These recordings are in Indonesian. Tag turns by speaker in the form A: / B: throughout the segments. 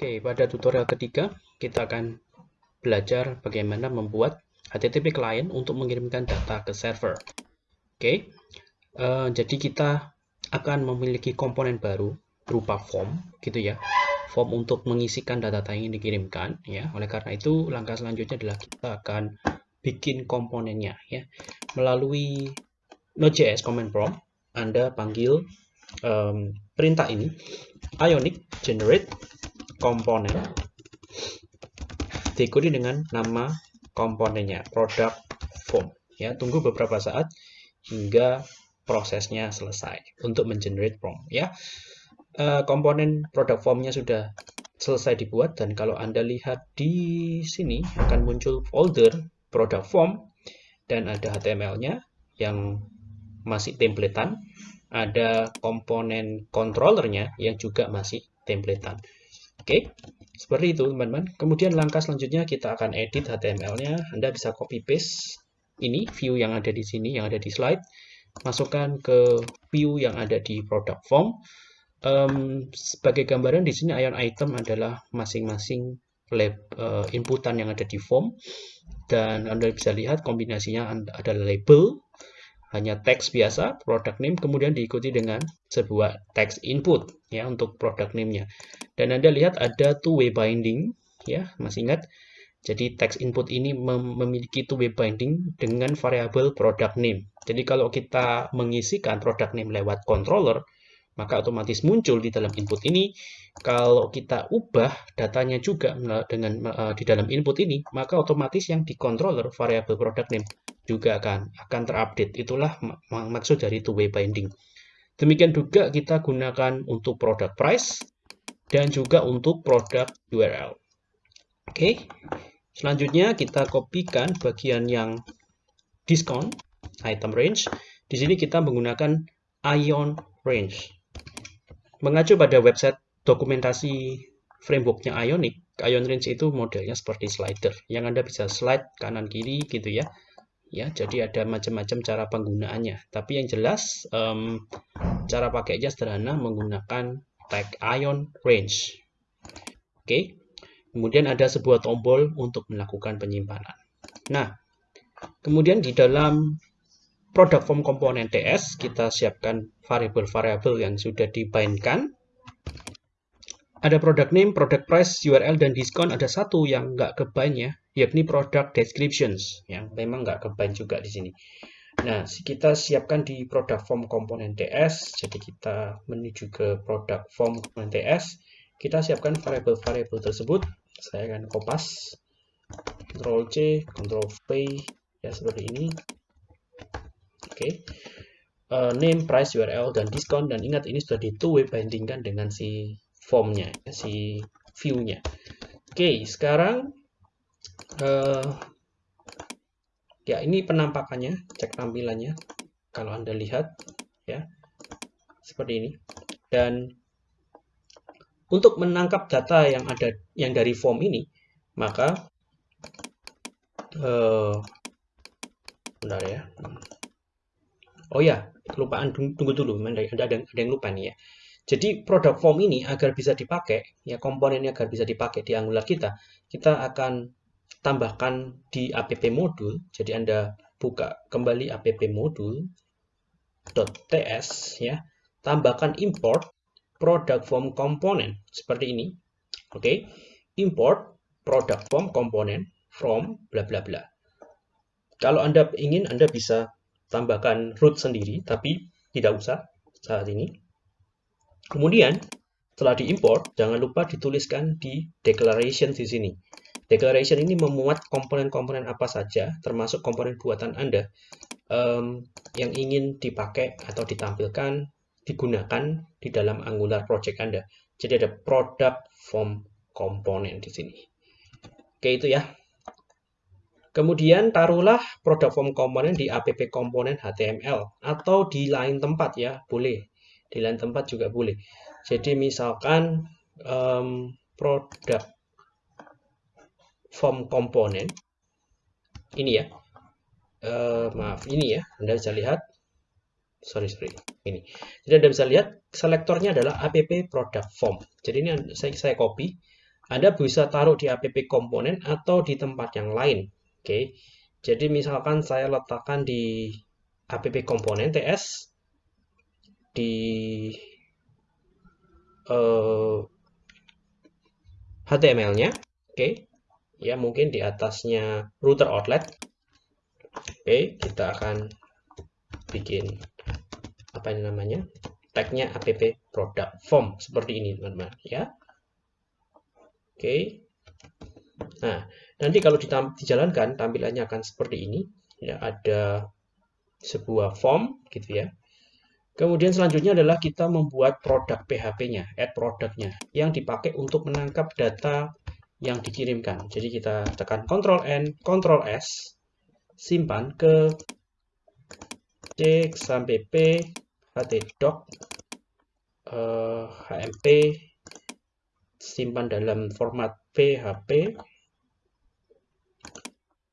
A: Oke, pada tutorial ketiga kita akan belajar bagaimana membuat HTTP client untuk mengirimkan data ke server. Oke, uh, jadi kita akan memiliki komponen baru berupa form, gitu ya. Form untuk mengisikan data-data yang dikirimkan, ya. Oleh karena itu, langkah selanjutnya adalah kita akan bikin komponennya, ya. Melalui Node.js command prompt, Anda panggil um, perintah ini, ionic generate komponen diikuti dengan nama komponennya product form. Ya tunggu beberapa saat hingga prosesnya selesai untuk mengenerate form ya. Uh, komponen product formnya sudah selesai dibuat dan kalau anda lihat di sini akan muncul folder product form dan ada HTML-nya yang masih templatean. Ada komponen controllernya yang juga masih templatean Oke, seperti itu teman-teman. Kemudian langkah selanjutnya kita akan edit HTML-nya. Anda bisa copy paste ini view yang ada di sini, yang ada di slide. Masukkan ke view yang ada di product form. Um, sebagai gambaran di sini ion item adalah masing-masing lab uh, inputan yang ada di form dan Anda bisa lihat kombinasinya adalah label hanya teks biasa, product name, kemudian diikuti dengan sebuah teks input ya untuk product name-nya. Dan Anda lihat ada two-way binding ya, masih ingat? Jadi teks input ini mem memiliki two-way binding dengan variabel product name. Jadi kalau kita mengisikan product name lewat controller, maka otomatis muncul di dalam input ini. Kalau kita ubah datanya juga dengan uh, di dalam input ini, maka otomatis yang di controller variabel product name juga akan akan terupdate. Itulah maksud dari two-way binding. Demikian juga kita gunakan untuk product price dan juga untuk product URL. Oke, selanjutnya kita kopikan bagian yang discount item range. Di sini kita menggunakan ion range. Mengacu pada website dokumentasi frameworknya Ionic, ion range itu modelnya seperti slider, yang Anda bisa slide kanan kiri gitu ya. Ya jadi ada macam-macam cara penggunaannya. Tapi yang jelas um, cara pakainya sederhana menggunakan tag ion range. Oke kemudian ada sebuah tombol untuk melakukan penyimpanan. Nah kemudian di dalam product form komponen TS kita siapkan variabel-variabel yang sudah dibindkan ada product name, product price, URL, dan diskon. Ada satu yang nggak kebind ya, yakni product descriptions, yang memang nggak kebind juga di sini. Nah, kita siapkan di product form komponen TS. Jadi kita menuju ke product form komponen TS. Kita siapkan variabel-variabel tersebut. Saya akan kopas. Ctrl C, Ctrl V, ya seperti ini. Oke. Okay. Uh, name, price, URL, dan diskon. Dan ingat ini sudah di two-way bindingkan dengan si formnya, si view-nya. Oke, sekarang uh, ya ini penampakannya, cek tampilannya. Kalau Anda lihat ya seperti ini. Dan untuk menangkap data yang ada yang dari form ini, maka uh, bentar ya. Oh ya, kelupaan tunggu dulu, ada ada, ada yang lupa nih ya. Jadi produk form ini agar bisa dipakai, ya komponennya agar bisa dipakai di Angular kita, kita akan tambahkan di app modul. Jadi Anda buka kembali app modul .ts ya, tambahkan import product form component seperti ini. Oke. Okay. Import product form component from bla bla bla. Kalau Anda ingin Anda bisa tambahkan root sendiri tapi tidak usah saat ini. Kemudian, setelah diimport, jangan lupa dituliskan di declaration di sini. Declaration ini memuat komponen-komponen apa saja, termasuk komponen buatan Anda, um, yang ingin dipakai atau ditampilkan, digunakan di dalam Angular project Anda. Jadi ada product form komponen di sini. Oke, itu ya. Kemudian taruhlah product form komponen di app komponen HTML atau di lain tempat ya, boleh. Di lain tempat juga boleh. Jadi misalkan um, produk form komponen ini ya. Uh, maaf ini ya Anda bisa lihat. Sorry sorry ini. Jadi Anda bisa lihat selektornya adalah app product form. Jadi ini saya, saya copy. Anda bisa taruh di app komponen atau di tempat yang lain. Oke. Jadi misalkan saya letakkan di app komponen TS di uh, eh, HTML-nya. Oke. Ya, mungkin di atasnya router outlet. Oke, kita akan bikin apa ini namanya? Tagnya app product form seperti ini, teman-teman, ya. Oke. Nah, nanti kalau dijalankan tampilannya akan seperti ini. Ya, ada sebuah form gitu ya. Kemudian selanjutnya adalah kita membuat produk PHP-nya, add produknya yang dipakai untuk menangkap data yang dikirimkan. Jadi kita tekan Ctrl N, Ctrl S, simpan ke C sampai P, htdoc, uh, hmp simpan dalam format PHP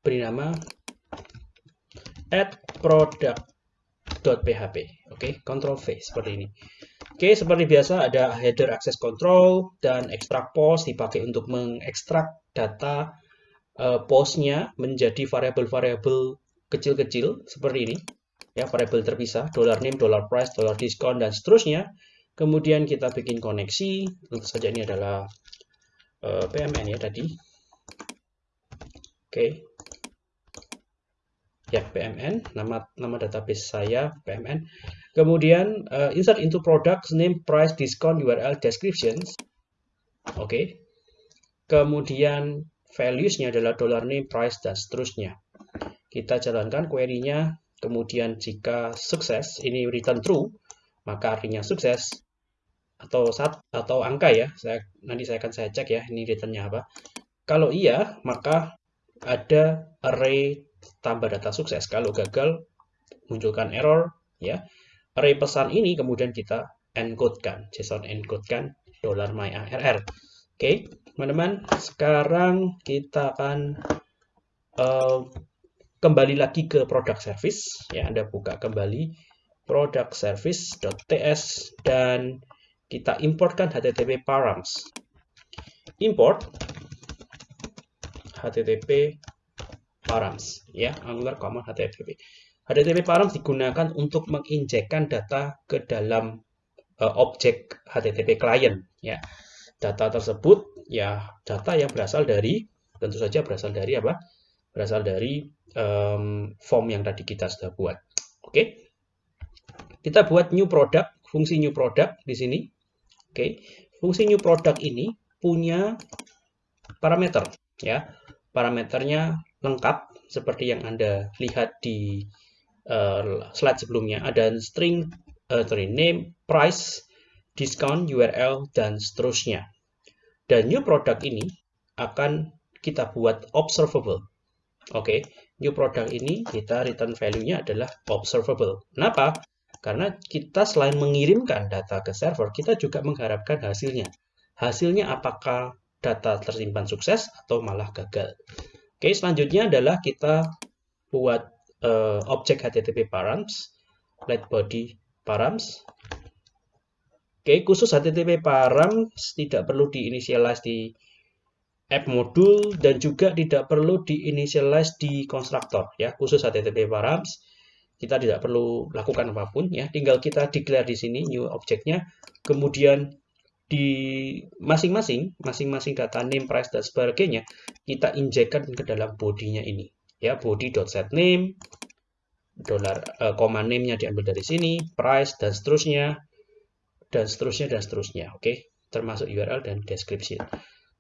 A: beri nama add product.php oke okay, control V seperti ini. Oke okay, seperti biasa ada header access control dan extract post dipakai untuk mengekstrak data uh, postnya menjadi variabel-variabel kecil-kecil seperti ini. Ya variabel terpisah dollar name dollar price dollar discount dan seterusnya. Kemudian kita bikin koneksi, tentu saja ini adalah eh, PMN ya tadi. Oke. Ya, PMN, nama nama database saya PMN. Kemudian uh, insert into products name, price, discount, URL, descriptions. Oke. Kemudian values-nya adalah dollar name, price, dan seterusnya. Kita jalankan query-nya. Kemudian jika sukses, ini return true, maka artinya sukses atau saat atau angka ya. Saya nanti saya akan saya cek ya ini returnnya apa. Kalau iya, maka ada array tambah data sukses. Kalau gagal munculkan error ya. Array pesan ini kemudian kita encode-kan, JSON encode-kan dollar $myarr. Oke, teman-teman, sekarang kita akan uh, kembali lagi ke product service ya. Anda buka kembali product service.ts dan kita importkan HTTP params. Import HTTP params ya, Angular common HTTP. HTTP params digunakan untuk menginjekkan data ke dalam uh, objek HTTP client ya. Data tersebut ya data yang berasal dari tentu saja berasal dari apa? Berasal dari um, form yang tadi kita sudah buat. Oke. Kita buat new product, fungsi new product di sini Oke, fungsi new product ini punya parameter ya. Parameternya lengkap seperti yang Anda lihat di uh, slide sebelumnya. Ada string, uh, name, price, discount, URL, dan seterusnya. Dan new product ini akan kita buat observable. Oke, new product ini kita return value-nya adalah observable. Kenapa? Karena kita selain mengirimkan data ke server, kita juga mengharapkan hasilnya. Hasilnya apakah data tersimpan sukses atau malah gagal. Oke, selanjutnya adalah kita buat uh, objek HTTP params, let body params. Oke, khusus HTTP params tidak perlu diinisialize di app modul dan juga tidak perlu diinisialize di konstruktor ya, khusus HTTP params kita tidak perlu lakukan apa pun ya. Tinggal kita declare di sini new objeknya kemudian di masing-masing masing-masing data name price dan sebagainya kita injekkan ke dalam bodinya ini. Ya body.setName dollar uh, koma name-nya diambil dari sini price dan seterusnya dan seterusnya dan seterusnya. Oke okay? termasuk URL dan description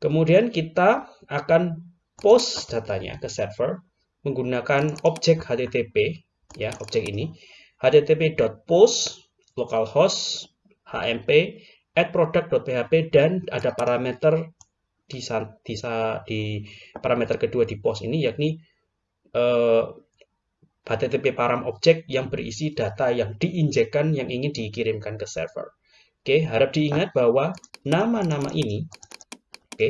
A: kemudian kita akan post datanya ke server menggunakan objek HTTP ya objek ini http.post localhost hmp add product.php dan ada parameter di, di, di parameter kedua di post ini yakni eh, HTTP param objek yang berisi data yang diinjekkan yang ingin dikirimkan ke server. Oke, harap diingat bahwa nama-nama ini, oke,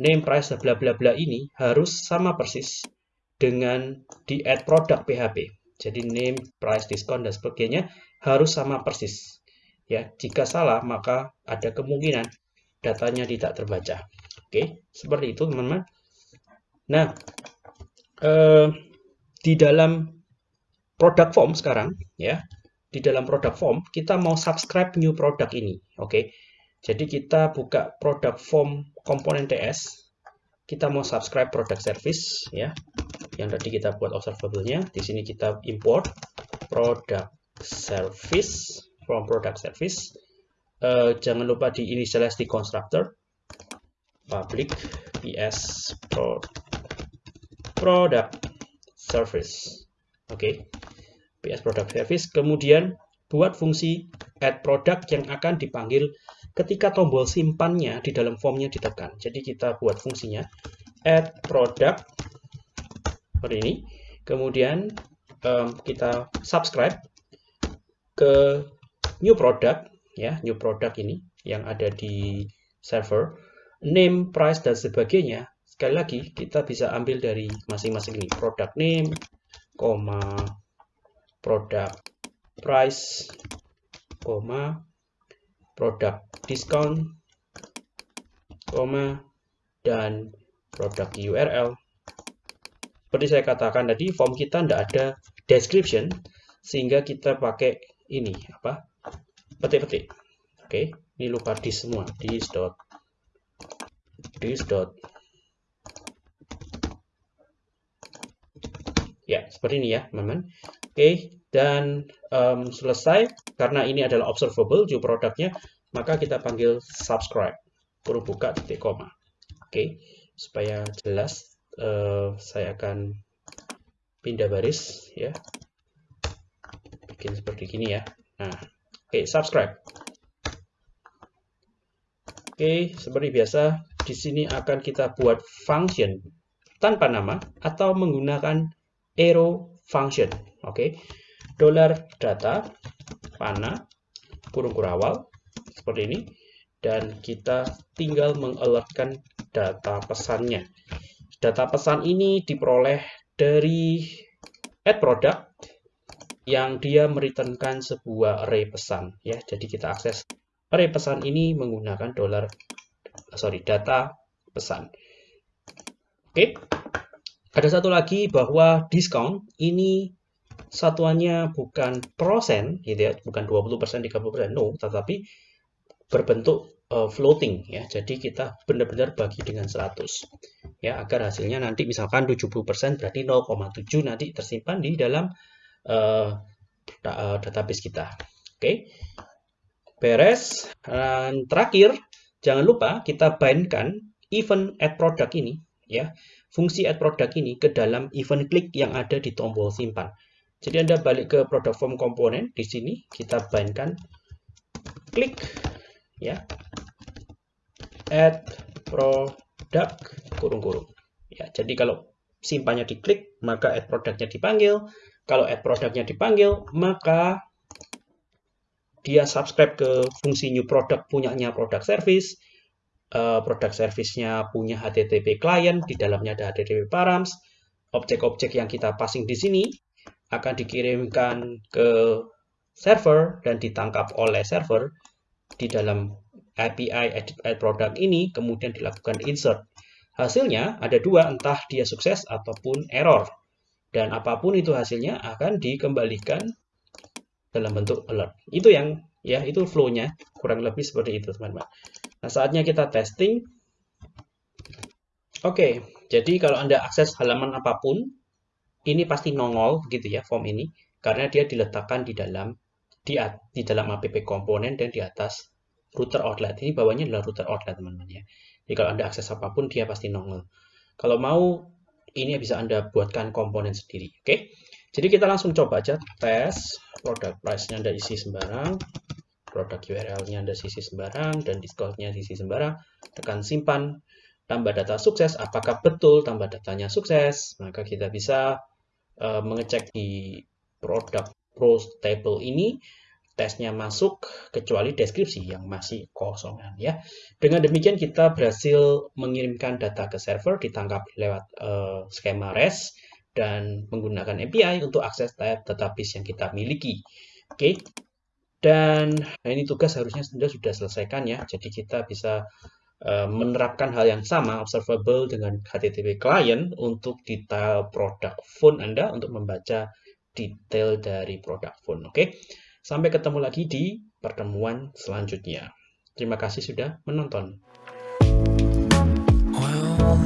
A: name price bla bla bla ini harus sama persis dengan di add product PHP. Jadi name, price, discount, dan sebagainya harus sama persis. Ya, jika salah, maka ada kemungkinan datanya tidak terbaca. Oke, seperti itu teman-teman. Nah, eh, di dalam product form sekarang, ya, di dalam product form kita mau subscribe new product ini, oke. Jadi kita buka product form komponen TS, kita mau subscribe product service, ya, yang tadi kita buat observable-nya. Di sini kita import product service from product service. Uh, jangan lupa di initialize di constructor public ps pro, product service oke okay. ps product service kemudian buat fungsi add product yang akan dipanggil ketika tombol simpannya di dalam formnya ditekan jadi kita buat fungsinya add product seperti ini kemudian um, kita subscribe ke new product ya new product ini yang ada di server name, price, dan sebagainya, sekali lagi kita bisa ambil dari masing-masing ini. Product name, koma, product price, koma, product discount, koma, dan produk URL. Seperti saya katakan tadi, form kita tidak ada description, sehingga kita pakai ini, apa, petik-petik. Oke, ini lupa di semua, dis dot this dot. Ya seperti ini ya teman-teman. Oke dan um, selesai karena ini adalah observable jumlah produknya maka kita panggil subscribe. Kurung buka titik koma. Oke supaya jelas uh, saya akan pindah baris ya bikin seperti gini ya nah oke subscribe Oke, seperti biasa, di sini akan kita buat function tanpa nama atau menggunakan arrow function. Oke, dollar data pana kurung kurawal seperti ini dan kita tinggal mengalertkan data pesannya. Data pesan ini diperoleh dari add product yang dia mereturnkan sebuah array pesan ya. Jadi kita akses array pesan ini menggunakan dolar sorry data pesan. Oke. Ada satu lagi bahwa diskon ini satuannya bukan persen gitu ya, bukan 20%, 30%, no, tetapi berbentuk uh, floating ya. Jadi kita benar-benar bagi dengan 100. Ya, agar hasilnya nanti misalkan 70% berarti 0,7 nanti tersimpan di dalam uh, database kita. Oke. Okay beres. Dan terakhir, jangan lupa kita bindkan event add product ini, ya, fungsi add product ini ke dalam event klik yang ada di tombol simpan. Jadi Anda balik ke product form komponen, di sini kita bindkan klik, ya, add product kurung-kurung. Ya, jadi kalau simpannya diklik, maka add produknya dipanggil. Kalau add produknya dipanggil, maka dia subscribe ke fungsi new product punyanya product service, uh, product service-nya punya HTTP client, di dalamnya ada HTTP params, objek-objek yang kita passing di sini akan dikirimkan ke server dan ditangkap oleh server di dalam API edit product ini, kemudian dilakukan insert. Hasilnya ada dua, entah dia sukses ataupun error. Dan apa pun itu hasilnya akan dikembalikan dalam bentuk alert. Itu yang ya itu flow-nya kurang lebih seperti itu teman-teman. Nah saatnya kita testing. Oke, jadi kalau anda akses halaman apa pun, ini pasti nongol gitu ya form ini karena dia diletakkan di dalam di, di dalam app komponen dan di atas router outlet. Ini bawahnya adalah router outlet teman-teman ya. Jadi kalau anda akses apa pun dia pasti nongol. Kalau mau ini bisa anda buatkan komponen sendiri. Oke. Jadi kita langsung coba aja tes produk price-nya ada isi sembarang, produk URL-nya ada isi sembarang, dan discount-nya isi sembarang. Tekan simpan, tambah data sukses. Apakah betul tambah datanya sukses? Maka kita bisa uh, mengecek di produk pros table ini tesnya masuk kecuali deskripsi yang masih kosongan ya. Dengan demikian kita berhasil mengirimkan data ke server ditangkap lewat uh, skema REST dan menggunakan API untuk akses tab database yang kita miliki. Oke. Okay. Dan nah ini tugas harusnya sudah sudah selesaikan ya. Jadi kita bisa uh, menerapkan hal yang sama observable dengan HTTP client untuk detail produk phone Anda untuk membaca detail dari produk phone. Oke. Okay? Sampai ketemu lagi di pertemuan selanjutnya. Terima kasih sudah menonton. Well,